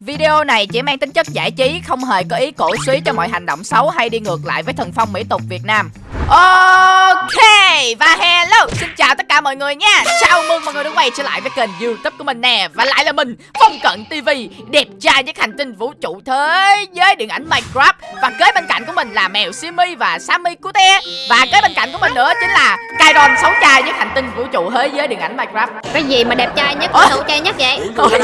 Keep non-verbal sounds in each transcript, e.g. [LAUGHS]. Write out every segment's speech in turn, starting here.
Video này chỉ mang tính chất giải trí, không hề có ý cổ suý cho mọi hành động xấu hay đi ngược lại với thần phong mỹ tục Việt Nam. Ok và hello Xin chào tất cả mọi người nha Chào mừng mọi người đã quay trở lại với kênh youtube của mình nè Và lại là mình Phong Cận TV Đẹp trai nhất hành tinh vũ trụ thế giới điện ảnh Minecraft Và kế bên cạnh của mình là mèo Simi và Sammy Cute Và kế bên cạnh của mình nữa chính là Kairon xấu trai nhất hành tinh vũ trụ thế giới điện ảnh Minecraft Cái gì mà đẹp trai nhất, xấu trai nhất vậy? Ôi, đây,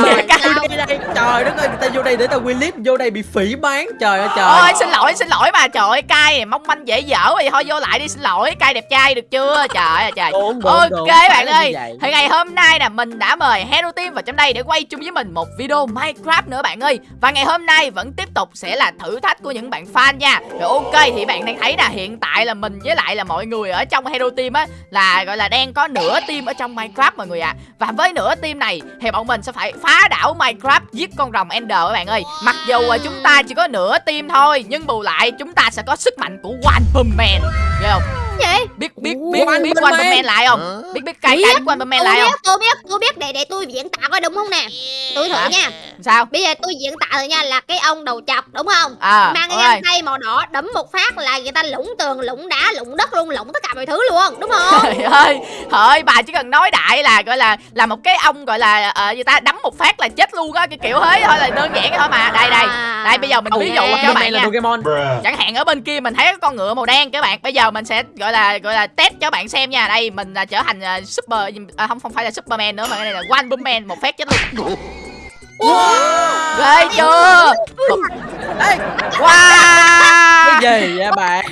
đây. Trời đất ơi, người ta vô đây để tao quay clip vô đây bị phỉ bán. Trời ơi trời. Ôi xin lỗi xin lỗi mà trời ơi cay mong manh dễ dở thì thôi vô lại đi xin lỗi cay đẹp trai được chưa? Trời ơi trời. Đúng, đúng, ok đúng. bạn là ơi thì ngày hôm nay nè mình đã mời Hero Team vào trong đây để quay chung với mình một video Minecraft nữa bạn ơi. Và ngày hôm nay vẫn tiếp tục sẽ là thử thách của những bạn fan nha. Rồi ok thì bạn đang thấy là hiện tại là mình với lại là mọi người ở trong Hero Team á là gọi là đang có nửa team ở trong Minecraft mọi người ạ. Và với nửa team này thì bọn mình sẽ phải phá đảo Minecraft giết con rồng Ender các bạn ơi. Mặc dù à, chúng ta chỉ có nửa team thôi nhưng bù lại chúng ta sẽ có sức mạnh của One Man nghe không? Vậy? biết biết Ủa, biết biết Man? Man lại không biết biết cay cay Man Tôi lại không biết, tôi biết, tôi biết để để tôi diễn tả coi đúng không nè Tôi thử nha sao Bây giờ tôi diễn tả rồi nha là cái ông đầu chọc đúng không à Mang cái găng tay màu đỏ đấm một phát là người ta lũng tường, lũng đá, lũng đất luôn, lũng tất cả mọi thứ luôn Đúng không? Trời ơi, ơi bà chỉ cần nói đại là gọi là là một cái ông gọi là ờ, người ta đấm một phát là chết luôn á cái kiểu thế thôi là đơn giản thôi mà. Đây đây. À. Đây bây giờ mình ví dụ cho bạn nha. Pokemon. Chẳng hạn ở bên kia mình thấy có con ngựa màu đen các bạn. Bây giờ mình sẽ gọi là gọi là test cho bạn xem nha. Đây mình là trở thành ờ, super à, không không phải là Superman nữa mà cái này là One Punch Man một phát chết luôn. Wow. Ghê chưa? Wow. cái gì vậy bạn?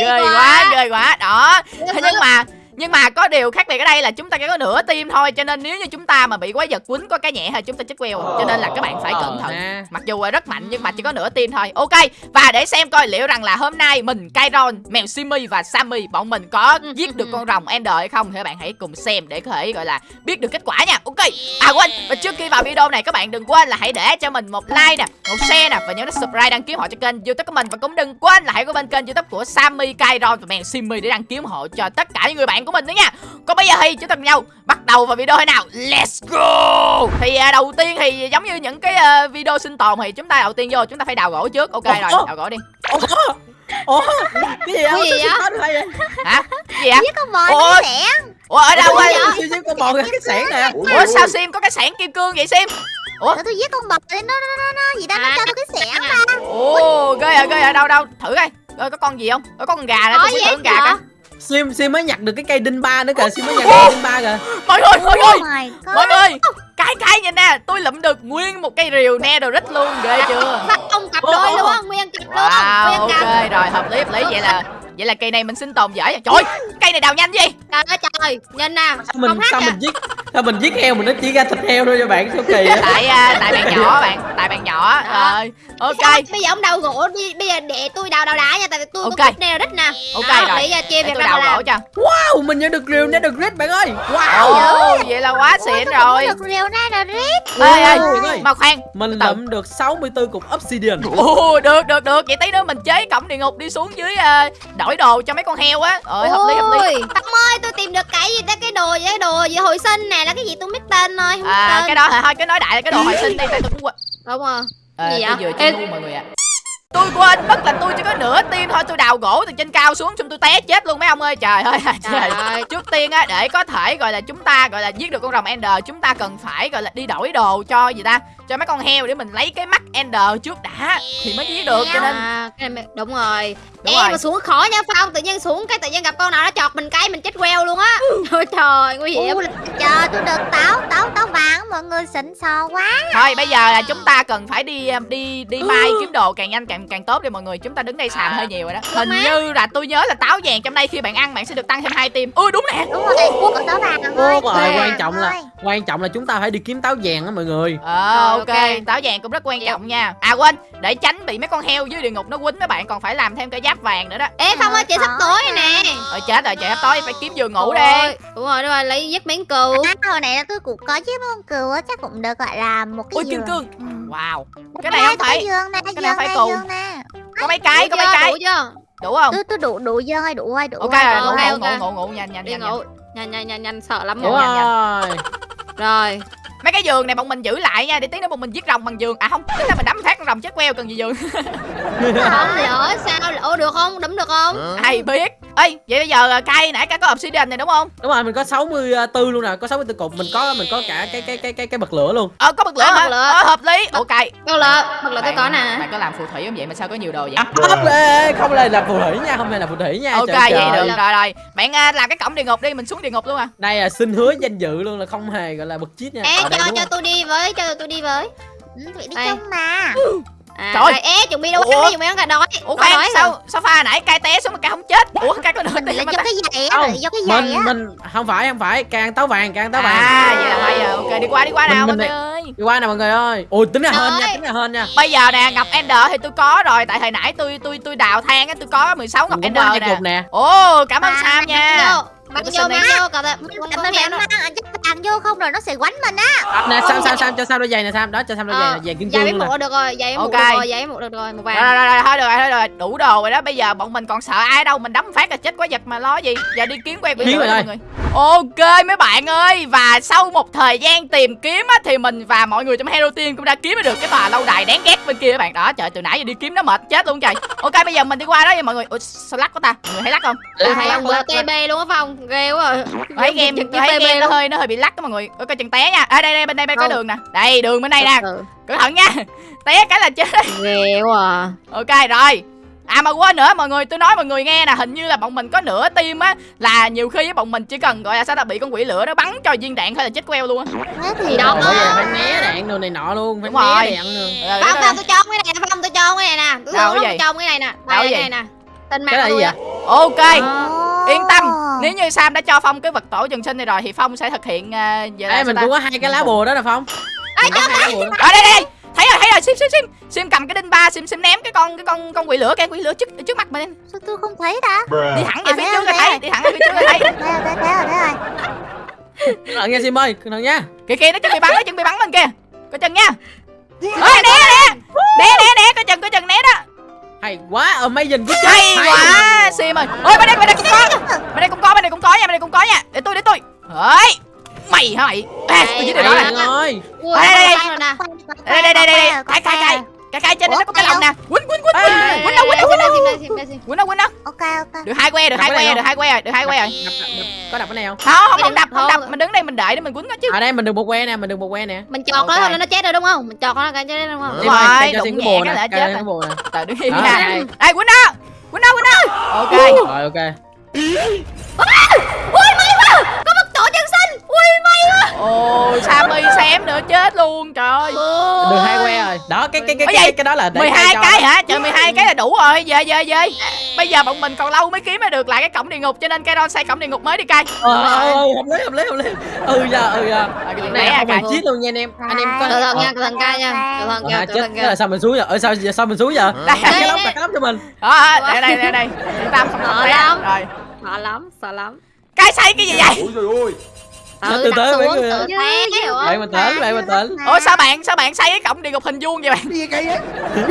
Ghê quá ghê quá đó thế nhưng mà nhưng mà có điều khác biệt ở đây là chúng ta chỉ có nửa tim thôi cho nên nếu như chúng ta mà bị quái vật quýnh có cái nhẹ thì chúng ta chết queo. Cho nên là các bạn phải cẩn Ờ thận ha. mặc dù là rất mạnh nhưng mà chỉ có nửa tim thôi. Ok và để xem coi liệu rằng là hôm nay mình Kairon mèo Simi và Sammy bọn mình có giết được con rồng Ender hay không thì các bạn hãy cùng xem để có thể gọi là biết được kết quả nha. Ok à quên. Và trước khi vào video này các bạn đừng quên là hãy để cho mình một like nè một share nè và nhớ nút subscribe đăng ký họ cho kênh youtube của mình. Và cũng đừng quên là hãy có bên kênh youtube của Sammy Kairon và mèo Simi để đăng ký ủng hộ cho tất cả những người bạn của mình nữa nha. Còn bây giờ thì chúng ta cùng nhau bắt đầu vào video thế nào? Let's go! Thì à, đầu tiên thì giống như những cái à, video sinh tồn thì chúng ta đầu tiên vô chúng ta phải đào gỗ trước. Ok rồi Ủa? đào gỗ đi. Ủa? Ủa? Cái gì Cái vậy? gì vậy? Vậy? hả? Cái gì ạ Giết con bò Ủa? nó sẽ ủa ở đâu Ủa, ơi Siêu siêu con bò cái sẻn nè. ủa sao sim có cái sảng kim cương vậy sim? Ủa? Tôi giết con bò lên. Nó nó nó nó. Gì đó nó À. cho tôi cái xẻng À. ra ồ ghê à ghê à đâu đâu? Thử coi. Coi có con gì không? Có con gà Có tôi thử con gà coi Sim Sim mới nhặt được cái cây đinh ba nữa kìa, Sim mới nhặt được cây đinh ba kìa. mọi người mọi người Oh my god. mọi người. Cái cái nhìn nè tôi lụm được nguyên một cây rìu netherite luôn ghê chưa? Bắt ông cặp đôi luôn á, nguyên cặp luôn wow Nguyên ok cặp rồi hợp lý hợp lý. Vậy là vậy là cây này mình sinh tồn dễ rồi. Trời ơi, cây này đào nhanh gì? Trời ơi trời, nhìn nè Sao mình Không hát sao mình giết sao mình giết heo mình nó chỉ ra thịt heo thôi cho bạn sao kỳ á. tại à, tại bạn nhỏ bạn tại bạn nhỏ. Đó. rồi ok. Sao Bây giờ ông đào gỗ đi, bây giờ để tôi đào đào đá nha Tại vì tôi Ok. có nè đất nè. Ok rồi. Bây giờ chia để việc đào gỗ cho. Wow, mình nhận được rìu netherite bạn ơi. Wow. vậy là quá xịn rồi. được rìu ra rồi rít. Ê ê mà khoan Mình lượm được 64 cục obsidian. ồ được được được. Vậy tí nữa mình chế cổng địa ngục đi xuống dưới à, đổi đồ cho mấy con heo á. Rồi hợp lý hợp lý. Tâm ơi tôi tìm được cái gì ta? Cái đồ gì? Cái đồ gì? Hồi sinh nè là cái gì tôi không biết tên thôi không à tên. cái đó thôi cái nói đại là cái đồ hồi sinh đi tại tôi cũng quên. Đúng rồi. Ờ, Gì tôi vậy? vừa chơi ngu mọi người ạ. Tôi quên mất là tôi chỉ có nửa tim thôi tôi đào gỗ từ trên cao xuống xong tôi té chết luôn mấy ông ơi. Trời ơi [LAUGHS] Trời. ơi. trước tiên á để có thể gọi là chúng ta gọi là giết được con rồng ender chúng ta cần phải gọi là đi đổi đồ cho gì ta cho mấy con heo để mình lấy cái mắt ender trước đã thì mới giết được cho nên à, cái này, đúng rồi. Đúng em rồi. mà xuống khó nha phong. Tự nhiên xuống cái tự nhiên gặp con nào nó chọt mình cái mình chết queo luôn á. [LAUGHS] Trời trời nguy hiểm. Chờ tôi được táo táo táo vàng mọi người xịn sò quá. Thôi bây giờ là chúng ta cần phải đi um, đi đi mai kiếm đồ càng nhanh càng càng tốt đi mọi người. Chúng ta đứng đây xàm hơi nhiều rồi đó. hình như là tôi nhớ là táo vàng trong đây khi bạn ăn bạn sẽ được tăng thêm hai tim. Ui đúng nè. Đúng rồi có táo vàng rồi quan trọng là quan trọng là chúng ta phải đi kiếm táo vàng á mọi người. Ờ ok, ok. táo vàng cũng rất quan trọng nha. À quên, để tránh bị mấy con heo dưới địa ngục nó quýnh mấy bạn còn phải làm thêm cái giáp vàng nữa đó. Ê phong ơi chị sắp tối rồi nè. Rồi chết rồi, trời tối phải kiếm giường ngủ đi. đúng rồi đúng rồi lấy giết miếng cừu. À, hồi nãy là tôi cũng có chiếc con cừu á chắc cũng được gọi là một cái Ôi kim giường. cương. Ừ. Wow, cái này không phải cái này phải nè Có mấy cái, có mấy cái. Đủ chưa? Đủ không? tôi tôi đủ đủ giường ơi đủ ơi đủ Ok ơi, rồi, đủ ngủ ơi. ok, ngủ ngủ ngủ nhanh nhanh đi nhanh ngủ. nhanh. Nhanh nhanh nhanh sợ lắm. Rồi. rồi mấy cái giường này bọn mình giữ lại nha để tí nữa bọn mình giết rồng bằng giường. À không tính là mình đấm phát con rồng chết queo cần gì giường? Không lỡ sao lỡ được không? Đấm được không? Ai biết ê vậy bây giờ à, cay nãy cái có obsidian này đúng không? Đúng rồi mình có 64 luôn nè có 64 cục mình có mình có cả cái cái cái cái cái bật lửa luôn. Ờ có bật lửa À, hả? bật lửa. ờ, hợp lý. Ok đâu lỡ bật lỡ tôi có nè. bạn có làm phù thủy không vậy? Mà sao có nhiều đồ vậy? Không lê không là làm phù thủy nha không phải là phù thủy nha ok trời vậy trời. được rồi rồi. Bạn à, làm cái cổng địa ngục đi mình xuống địa ngục luôn à. Đây là xin hứa danh dự luôn là không hề gọi là bật chít nha. Ê cho cho tôi đi với cho tôi đi với. Ừ, Thủy đi chung mà à, Trời. ê chuẩn bị đâu Ủa? chuẩn bị cả đói ủa Đói khoan rồi. sao sao pha nãy cay té xuống mà cay không chết ủa cay có nửa Mình là mà do cái giày á do cái giày mình á mình không phải không phải càng táo vàng càng táo vàng à vậy là bây giờ ok đi qua đi qua nào Mình- ơi đi qua nè mọi người ơi. Ôi tính là hên nha tính là hên nha. Bây giờ nè ngọc ender thì tôi có rồi. Tại hồi nãy tôi tôi tôi đào than á tôi có 16 ngọc ender nè. nè. Ồ cảm ơn À, sam nha. Để vô mang vô cậu phải heo nó mang ăn vô không rồi nó sẽ quánh mình á. Nè sam sam sam cho sam đôi giày nè sam. Đó cho sam đôi giày Ờ, nè giày kim giày cương nè. mũ được rồi giày Ok. được rồi giày mũ được rồi một vàng. Rồi rồi thôi được rồi thôi rồi. Đủ đồ rồi đó bây giờ bọn mình còn sợ ai đâu mình đấm phát là chết quá giật mà lo gì? Giờ đi kiếm Kiếm lửa rồi mọi người ok mấy bạn ơi và sau một thời gian tìm kiếm á thì mình và mọi người trong hero team cũng đã kiếm được cái tòa lâu đài đáng ghét bên kia các bạn. Đó trời từ nãy giờ đi kiếm nó mệt chết luôn trời. Ok bây giờ mình đi qua đó nha mọi người. Ủa sao lắc của ta? Mọi người thấy lắc không? Tôi thấy lắc, ông vừa lắc. TB luôn á phong. Ghê quá tôi thấy game thấy game nó hơi nó hơi bị lắc đó mọi người. Ôi coi chừng té nha. À đây đây bên đây bên có Không. đường nè. Đây đường bên đây nè. Ừ, cẩn thận nha. [LAUGHS] Té cái là chết. Ghê quá à. ok rồi À mà quên nữa mọi người tôi nói mọi người nghe nè Hình như là bọn mình có nửa team á Là nhiều khi á, bọn mình chỉ cần gọi là sao ta bị con quỷ lửa nó bắn cho viên đạn thôi là chết queo luôn á. Thế Thì đó. Bởi vậy phải né đạn đồ này nọ luôn phải Đúng rồi. né đạn luôn. Ờ, Phong đó Phong là- tôi cho cái này nè Phong tôi cho cái này nè. Tôi Đâu cái cho cái này nè. Đâu đây cái này nè. Tên cái mặt là gì tôi. Ok Ờ. Yên tâm. Nếu như Sam đã cho Phong cái vật tổ trường sinh này rồi Thì Phong sẽ thực hiện uh, vậy là Ê mình cũng có hai cái lá bùa đó nè phong. Ở đây đây đây Thấy rồi thấy rồi Sim sim sim Sim cầm cái đinh ba Sim sim ném cái con cái con con quỷ lửa cái quỷ lửa trước trước mặt mình Sao tôi không thấy ta? Đi thẳng về À, phía trước rồi, là thấy Đi thẳng về phía trước là thấy. [LAUGHS] Thế rồi thế rồi thế rồi nha sim ơi cẩn thận nha. Kìa kìa nó chuẩn bị bắn nó chuẩn bị bắn mình kìa. Coi chừng nha. Ê né né. Né né né Coi chừng coi chừng né đó. Hay quá amazing good job hay quá sim ơi. Ôi bên đây bên đây cũng có. bên đây cũng có bên đây cũng có nha bên đây cũng có nha. Để tôi để tôi. Ơi mày hả mày à, tôi chỉ Đây, được đó nè ơi Ui, Đây, đây, đây. Đây đây xe cay rồi. cay cay trên nó có cái lồng nè quýnh quýnh quýnh Ê, quýnh đâu quýnh đâu quýnh đâu quýnh đâu Ok ok được hai que được hai cái này que được hai que rồi được hai que rồi có đập cái này không không không không đập không đập mình đứng đây mình đợi để mình quýnh nó chứ ở đây mình được một que nè mình được một que nè mình chọt nó thôi là nó chết rồi đúng không mình chọt nó cái chết đúng không Đúng rồi, đụng nhẹ cái cái là chết rồi. cái trời đứng im Đó, nha đây. quýnh đó quýnh đó quýnh đó ok rồi ok tổ chân sinh ui may quá ôi sammy xém nữa chết luôn trời ơi được hai que rồi đó cái cái cái Cái cái, cái đó là để 12 cây cho cái đó. hả? Trời 12 cái là đủ rồi. Về về về. Bây giờ bọn mình còn lâu mới kiếm mới được lại cái cổng địa ngục cho nên Kairon xây cổng địa ngục mới đi cay. ờ ờ, ờ, hợp lý hợp lý hợp lý ừ giờ ừ giờ cái này nãy không à, phải chít luôn nha anh em anh em thận ờ, nha thận ca nha ờ, chết thận thế là nha sao mình xuống giờ ở sao sao mình xuống giờ Đây, cái lóc cái lóc cho mình Đó, đây đây đây đây. Yên tâm không Sợ lắm. Rồi. sợ lắm sợ lắm Cái xây cái gì vậy? Ôi trời ơi Từ tự từ đặt mấy người. bạn bình tĩnh bạn bình tĩnh Ủa sao bạn sao bạn xây cái cổng địa ngục hình vuông vậy bạn? Gì cây ấy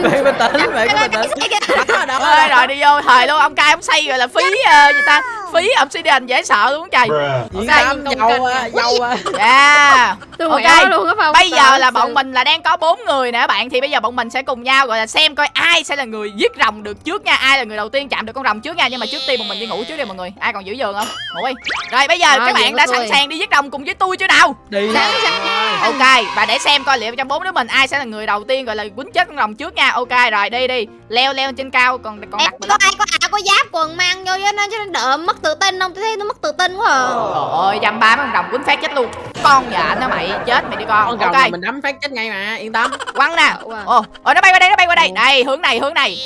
bạn bình tĩnh bạn đó Ơi rồi đi vô thời luôn ông cay ông xây gọi là phí ờ, gì ta? Phí obsidian dễ sợ luôn trời. Diễn giàu kênh. à, giàu à. Yeah. tôi Ok. luôn phong Bây giờ là bọn mình là đang có bốn người nè bạn Thì bây giờ bọn mình sẽ cùng nhau gọi là xem coi ai sẽ là người giết rồng được trước nha Ai là người đầu tiên chạm được con rồng trước nha Nhưng mà trước tiên bọn mình đi ngủ trước đi mọi người Ai còn giữ giường không? Ngủ đi Rồi bây giờ Rồi, các bạn đã tôi. sẵn sàng đi giết rồng cùng với tôi chưa nào đi Sẵn sàng. Ok và để xem coi liệu trong bốn đứa mình ai sẽ là người đầu tiên gọi là quýnh chết con rồng trước nha Ok rồi đi đi Leo leo trên cao còn còn đặt có ai có áo có giáp quần mang vô cho nó cho nó đỡ mất tự tin không? Tôi thấy nó mất tự tin quá à. Trời ơi dăm ba mấy con rồng quýnh phát chết luôn. Con dạ nó mày chết mày đi con. Con rồng Ok. là mình đấm phát chết ngay mà yên tâm. Quăng nè. Ồ ồ nó bay qua đây nó bay qua đây. Đây hướng này hướng này.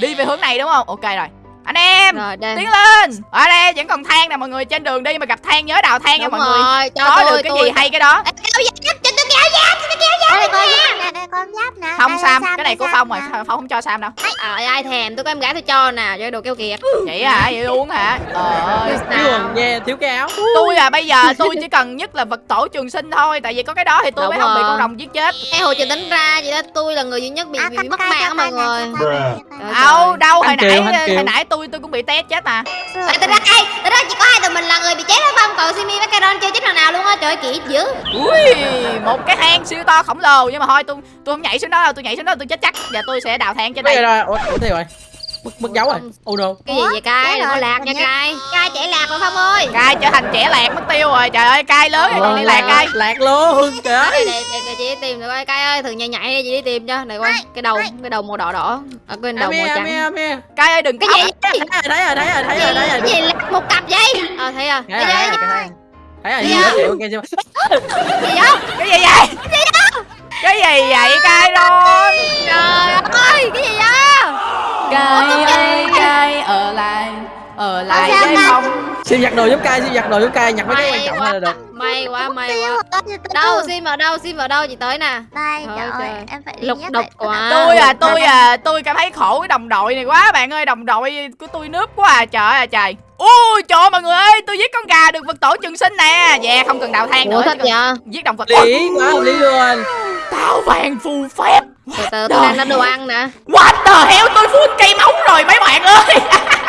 Đi về hướng này đúng không? Ok rồi. Anh em rồi đây. tiến lên. Ở đây vẫn còn than nè mọi người trên đường đi mà gặp than nhớ đào than nha mọi người. rồi cho có tôi được cái tôi gì hay cái đó. Ê, kéo giáp cho tôi kéo giáp kéo nè đây con giáp nè. Không Sam Sam, Cái này của Phong rồi. Phong không cho Sam đâu. Trời ai thèm tôi có em gái tôi cho nè cho đồ keo kiệt. Vậy hả? Vậy luôn hả? Trời ơi. Thiếu quần nghe thiếu cái áo tôi à bây giờ tôi chỉ cần nhất là vật tổ trường sinh thôi tại vì có cái đó thì tôi mới không bị con rồng giết chết. Ê hồi chị tính ra vậy đó tôi là người duy nhất bị, À, bị, mất mạng mọi người. đâu đâu hồi nãy hồi nãy tôi tôi cũng bị té chết à Ê, tính ra ê, tính ra chỉ có hai tụi mình là người bị chết đó không còn Simi với Caron chưa chết lần nào luôn á trời ơi, kỹ dữ. Ui một cái hang siêu to khổng lồ nhưng mà thôi tôi tôi không nhảy xuống đó đâu tôi nhảy xuống đó tôi chết chắc. Và tôi sẽ đào than trên đây. rồi ủa ủa thế rồi. Mất mất dấu rồi. Oh no cái gì vậy cai? Đừng có rồi, lạc nha cai. Cai. Chạy lạc rồi phong ơi. Cai trở thành trẻ lạc mất tiêu rồi. Trời ơi cai lớn rồi còn đi lạc cai. Lạc luôn trời để, để, để, để chị đi tìm được coi cai ơi thử nhảy nhảy đi chị đi tìm cho. Này coi cái đầu cái đầu màu đỏ đỏ. À, cái đầu màu trắng. cai ơi đừng cái gì thấy rồi thấy rồi thấy rồi thấy rồi thấy rồi. cái gì lạc một cặp vậy? Ờ thấy à thấy cái rồi gì thấy rồi gì đó chịu ok chưa? Gì đó cái gì vậy? Cái gì vậy cai rồi trời ơi cái gì đó cai ơi cai ở lại ở lại ta? phong siêu giặt đồ giúp cai siêu giặt đồ giúp cai nhặt mấy cái quan trọng quá là được. may quá may quá. đâu sim ở đâu sim ở đâu chị tới nè. Đây Trời trời ơi em phải đi lục đục quá. Tôi à tôi à tôi cảm thấy khổ cái đồng đội này quá bạn ơi đồng đội của tôi nướp quá à trời ơi à trời. Ui trời ơi, mọi người ơi tôi giết con gà được vật tổ trường sinh nè. Dạ không cần đào than nữa cần vậy? giết động vật lý quá lý luôn. Táo vàng phù phép. Từ từ tôi đang nói đồ ăn nè. What the hell tôi full cây máu rồi mấy bạn ơi [LAUGHS]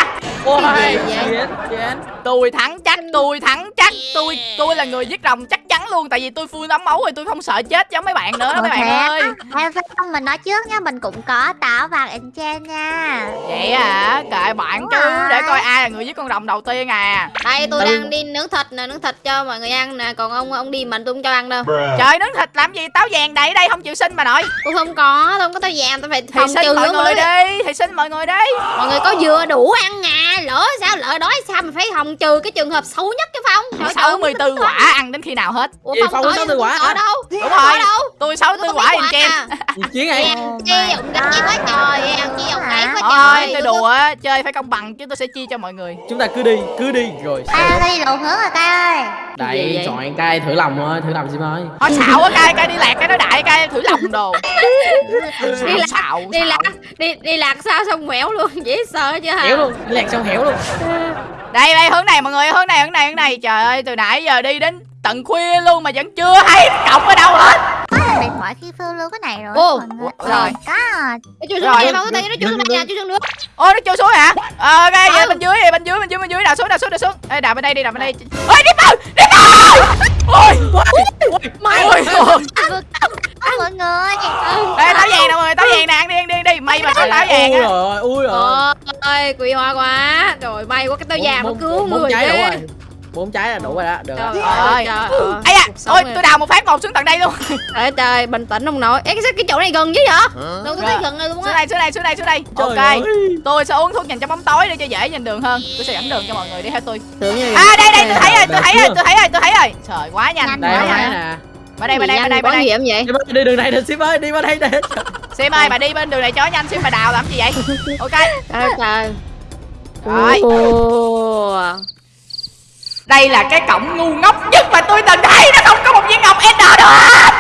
ôi chiến chiến tôi thắng chắc tôi thắng chắc. Tôi tôi là người giết rồng chắc chắn luôn. Tại vì tôi full ấm máu rồi tôi không sợ chết giống mấy bạn nữa đó Ủa mấy bạn ơi. Em phải không mình nói trước nha. Mình cũng có táo vàng enchant nha. Vậy à kệ bạn chứ để coi ai là người giết con rồng đầu tiên à. Đây tôi đang đi nướng thịt nè nướng thịt cho mọi người ăn nè. Còn ông ông đi mình tôi không cho ăn đâu. Trời nướng thịt làm gì? Táo vàng đầy đây không chịu xin mà nội. Tôi không có tôi không có tao vàng tôi phải thì phòng xin trừ mọi người đi thì xin mọi người đi. Mọi người có vừa đủ ăn à lỡ sao lỡ đói sao mình phải phòng trừ cái trường hợp xấu nhất cái phong Trời ơi, 64 quả ăn đến khi nào hết? Ủa Phong có có 64 quả ở đâu? Đúng rồi. Đâu? Tôi 64 quả in chen gì chiến này chi dụng gái quá trời ăn chi dụng gái quá thôi trời. tôi đùa á, chơi phải công bằng chứ tôi sẽ chia cho mọi người. Chúng ta cứ đi cứ đi rồi ơi, đi lộn hướng rồi cay ơi. Đây chọn cai thử lòng thôi thử lòng sim ơi. Thôi xạo quá cay cay đi lạc cái nói đại cay thử lòng đồ. [LAUGHS] Đi lạc đi lạc đi đi lạc sao xong mẻo luôn dễ sợ chưa hả? Héo luôn lẹt xong hiểu luôn. Đây đây, hướng này, mọi người, hướng này hướng này hướng này. Trời ơi, từ nãy giờ đi đến tận khuya luôn mà vẫn chưa thấy cọc ở đâu hết. Điện thoại khi lưu cái này rồi Ô, mọi người. rồi. Có. Ê, chui xuống có tay nó chui xuống đây nha chui xuống nước. Ô nó chui xuống hả? Ờ ok vậy Ừ. bên dưới bên dưới bên dưới bên dưới đào xuống đào xuống đào xuống. Ê, đào bên đây đi đào bên đây. Ôi đi vào đi vào! Ôi mày. ôi ôi. mọi người đây táo vàng nè mọi người táo vàng nè ăn đi ăn đi ăn đi. May mà có táo vàng ui á rồi ui rồi ơi quỷ hoa quá. Rồi may quá cái tao vàng nó cứu người bốn trái là đủ rồi đó được trời rồi. ơi Ơi. trời ơi. ấy à ôi tôi đào một phát một xuống tận đây luôn. [LAUGHS] Trời trời bình tĩnh không nổi Ê, cái cái chỗ này gần chứ vậy? Đâu có thấy gần này luôn xuống á đây xuống đây xuống đây xuống đây. Trời ok ơi. tôi sẽ uống thuốc nhìn trong bóng tối để cho dễ nhìn đường hơn. Tôi sẽ dẫn đường cho mọi người đi theo tôi. À đây đây tôi thấy rồi tôi thấy rồi tôi thấy rồi tôi thấy rồi. Trời quá nhanh đây nè bên đây bên đây bên đây bên có đây. vậy đi đường này nè Sim ơi đi qua đây nè. Sim ơi bà đi bên đường này chó nhanh sim bà đào làm gì vậy? [LAUGHS] Ok. Trời trời. Rồi. Đây là cái cổng ngu ngốc nhất mà tôi từng thấy. Nó không có một viên ngọc ender được hết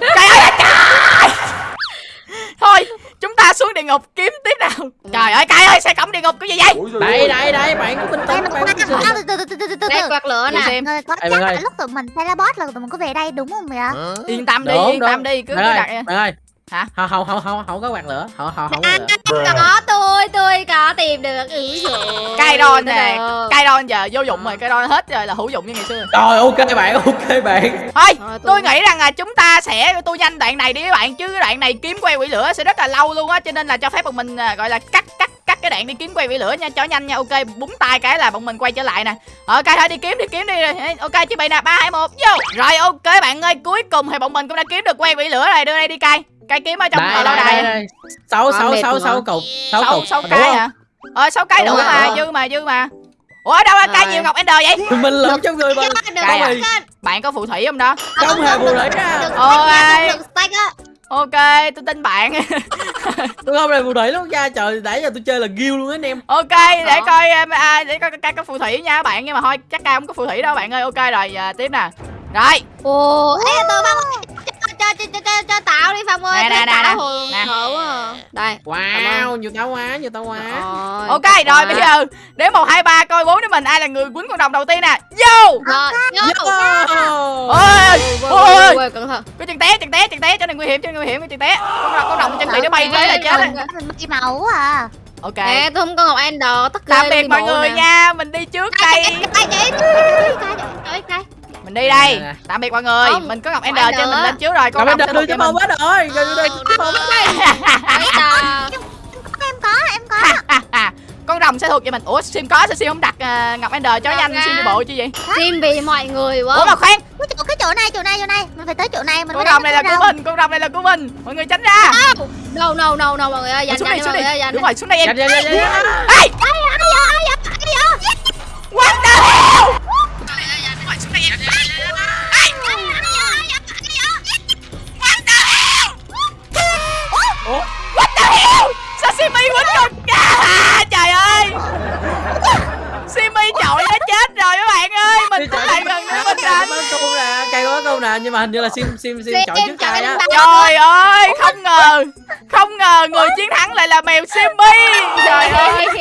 trời ơi là trời. Thôi chúng ta xuống địa ngục kiếm tiếp nào. Trời ơi cay ơi xe cổng địa ngục cái gì vậy? Đây đây đây bạn Đây tĩnh mà bạn à, từ quạt lửa nè. Có chắc là lúc tụi mình teleport là tụi mình có về đây đúng không vậy? Yên tâm đi yên tâm đi cứ đặt bạn ơi Hả? không không không không không có quạt lửa. Không không không có À, lửa. có tôi tôi có tìm được ừ rồi cay đòn nè. Cay đòn giờ vô dụng rồi cay đòn hết rồi là hữu dụng như ngày xưa. Rồi ok bạn ok bạn. Thôi tôi nghĩ rằng là chúng ta sẽ tôi nhanh đoạn này đi các bạn chứ cái đoạn này kiếm quay quỷ lửa sẽ rất là lâu luôn á cho nên là cho phép bọn mình à, gọi là cắt cắt cắt cái đoạn đi kiếm quay quỷ lửa nha cho nhanh nha. Ok búng tay cái là bọn mình quay trở lại nè. Ok thôi đi kiếm đi kiếm đi. Ok chuẩn bị nè ba hai một vô. Rồi ok bạn ơi cuối cùng thì bọn mình cũng đã kiếm được quay quỷ lửa này đưa đây đi cay cay kiếm ở trong đây ờ, lâu đây sáu sáu sáu rồi. sáu cục sáu cục sáu Đủ cái không? hả ờ sáu cái Đúng đủ rồi, mà dư mà dư mà. Ủa ở đâu là Rồi. nhiều ngọc ender vậy? Mình lượm trong người mình Cay à? bạn có phù thủy không đó? Không hề nữ ra được Ôi. á. Ok tôi tin bạn. [LAUGHS] Tôi không hề phụ nữ luôn cha trời nãy giờ tôi chơi là ghiêu luôn á anh em. Ok để coi em, à, để coi coi có phù thủy nha các bạn nhưng mà thôi chắc ca không có phù thủy đâu bạn ơi. Ok rồi à, tiếp nè. Rồi. Ồ ê tôi cho cho cho cho tạo đi Phong ơi. Nè, nè, Thấy nè, tao nè. hồi Nè. hổ quá. À. Đây wow. nhiều tao quá nhiều tao quá. Rồi, Ok rồi bây giờ Đếm một hai ba coi bốn đứa mình ai là người quýnh con đồng đầu tiên nè. Vô! Rồi Ôi Ôi, Cái chân té chân té chân té cho này nguy hiểm cho này nguy hiểm cái chân té. Con con đồng chân bị nó bay tới là chết Mình bị máu à. Ok. Nè tôi không có Ngọc Ender tất Tạm biệt mọi người nha Mình đi trước đây. Ai chị Trời ơi Mình đi đây. Tạm biệt mọi người. Không, Mình có Ngọc Ender cho Ender mình lên trước rồi Con giờ thuộc đưa cho bông hết rồi Rồi đưa cho bông Em có em có. Con rồng sẽ thuộc về mình. Ủa Sim có sao Sim không đặt ờ, Ngọc Ender cho nhanh ra. Sim đi bộ chứ gì Xin vì mọi người Ủa quá mà khoan. Cái chỗ cái chỗ này chỗ này chỗ này. Mình phải tới chỗ này mình Con rồng này là của mình Con rồng này là của mình. Mọi người tránh ra. No no no no mọi người ơi. Dành xuống đây đi xuống mọi người ơi đây Đúng rồi xuống đây em đánh Có câu nè cây có câu nè nhưng mà hình như là sim sim sim chọn trước cây á. Trời ơi không ngờ Không ngờ người chiến thắng lại là mèo Simi Trời ơi [LAUGHS]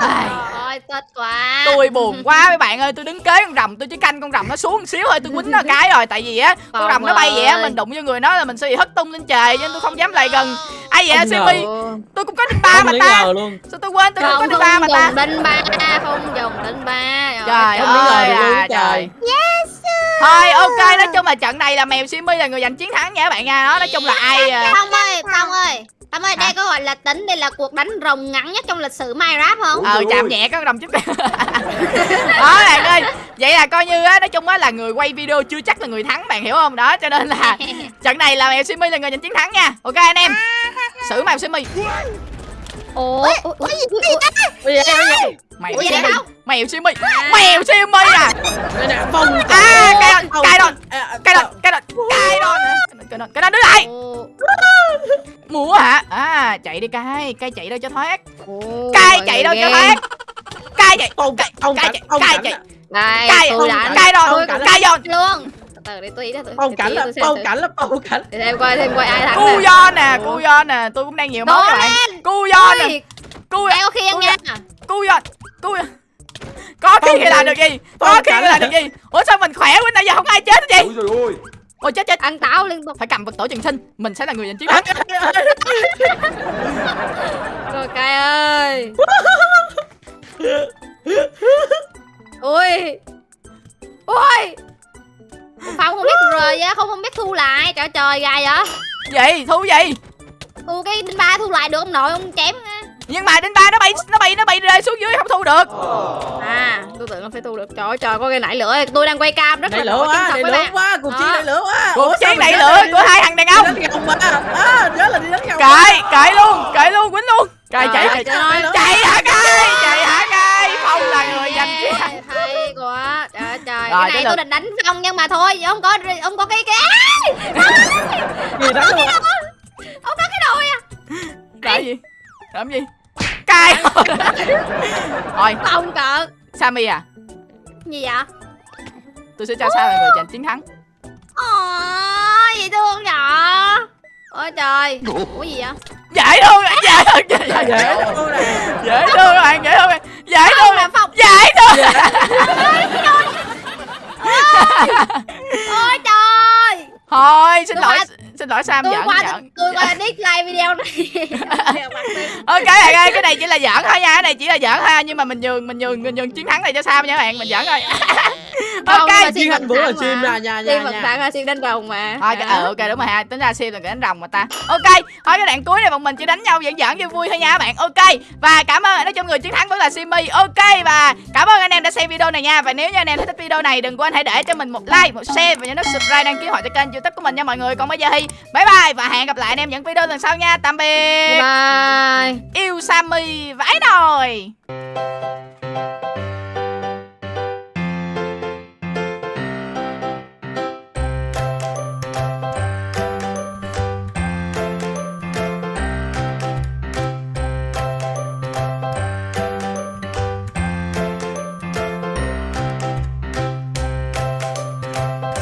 Ai, Ôi tốt quá Tôi buồn quá mấy bạn ơi Tôi đứng kế con rồng Tôi chỉ canh con rồng nó xuống một xíu thôi Tôi quýnh nó cái rồi Tại vì á Con Không rồng nó bay vậy á. Mình đụng vô người nó là mình sẽ bị hất tung lên trời nên tôi không dám lại gần. Ai vậy Không Simi. Tôi cũng có đinh ba Không mà ta. Sao tôi quên tôi cũng có không đinh ba mà không ta? dùng đinh ba không dùng đinh ba. Trời Không ơi à, trời. trời. Thôi ok nói chung là trận này là mèo Simi là người giành chiến thắng nha các bạn nha. Đó nói chung là ai à, Phong ơi Phong ơi Phong ơi Hả? đây có gọi là tính đây là cuộc đánh rồng ngắn nhất trong lịch sử Minecraft không? Ờ chạm nhẹ có đồng chút. Đó [LAUGHS] bạn ơi Vậy là coi như á Nói chung á là người quay video chưa chắc là người thắng bạn hiểu không? Đó cho nên là [LAUGHS] Trận này là mèo Simi là người giành chiến thắng nha. Ok anh em. [LAUGHS] Xử mèo Simi Ủa ủa, ủa, ủa, giờ bây giờ Mèo Ủa, vậy Simi đâu? Mèo Simi Mèo Simi à? Đây nè phong À, cây đòn, Phong. cây đòn. À, Cái đòn Cái đòn Cái đòn Cái đòn Cái đòn đứng lại Múa hả? À chạy đi cay Cay chạy đâu cho thoát. Cay chạy đâu cho thoát. Cay chạy Cay chạy Cay chạy. Đây Cay tôi đánh Cay đòn cảnh. Cay đòn luôn. Từ từ để tôi ý đó tôi phong cảnh là thử. cảnh là phong cảnh. Để thêm coi thêm coi ai thắng Cu nè do nè Cu do nè Tôi cũng đang nhiều máu các bạn do nè Ôi, Cu Ê, có khiên nha. Cu do Cu do có khi thì làm được gì? có khi thì làm được gì? Ủa sao mình khỏe quá nãy giờ không ai chết hết gì Ôi trời ơi. Ôi chết chết. Ăn táo liên tục. Phải cầm vật tổ trừng sinh. Mình sẽ là người giành chiến thắng. [LAUGHS] Rồi cay ơi. Ui. Ui. Phong không biết rời á không không biết thu lại. Trời trời gài vậy? Gì? Thú gì thu cái đinh ba thu lại được ông nội? Ông chém á. nhưng mà đến ba nó bay nó bay nó bay rơi xuống dưới không thu được. À tôi tưởng là phải thu được. Trời ơi trời có cái nảy lửa. Tôi đang quay cam rất Đẩy là lửa quá với lửa quá cuộc chiến Đó. đẩy lửa quá. Cuộc chiến chết lửa của hai thằng đàn ông. à nhớ là đi đánh nhau cởi cởi luôn cởi luôn quýnh luôn. Trời chạy chạy chạy hả cay? Chạy hả cay? Phong là người giành chiến. hay quá. Trời ơi, trời. Cái này tôi định đánh phong nhưng mà thôi ông có ông có cái cái gì đánh luôn làm gì? Làm gì? Cay [LAUGHS] thôi không cợt sammy à? Gì vậy? Tôi sẽ cho sao là người giành chiến thắng. Ôi, gì thương nhỏ Ôi trời. Ủa gì vậy? Dễ thương à, dễ thương. Dễ dễ dễ thương. nè dễ thương các bạn dễ thương bạn. dễ thương là Phong dễ thương Ôi trời. [LAUGHS] Thôi xin lỗi xin lỗi sam Tôi giỡn qua giỡn. tôi qua dislike video này. [LAUGHS] Ok bạn ơi cái này chỉ là giỡn thôi nha cái này chỉ là giỡn thôi nhưng mà mình nhường mình nhường mình nhường chiến thắng này cho sam nha các bạn mình giỡn thôi. Không, [LAUGHS] ok. mà Sim chiến vẫn thành bữa là thắng mà. ra nha Sim nha vẫn nha. thắng là Sim đánh rồng mà. Thôi ờ, ok đúng rồi ha tính ra sim là cái đánh rồng mà ta. Ok thôi cái đoạn cuối này bọn mình chỉ đánh nhau giỡn giỡn cho vui thôi nha các bạn. Ok và cảm ơn nói chung người chiến thắng vẫn là simi. Ok và cảm ơn anh em đã xem video này nha. Và nếu như anh em thích video này đừng quên hãy để cho mình một like một share và nhớ nút subscribe đăng ký họ cho kênh youtube của mình nha mọi người. Còn bây giờ thì bye bye và hẹn gặp lại anh em những video lần sau nha. Tạm biệt. Bye bye. Yêu sammy vãi nồi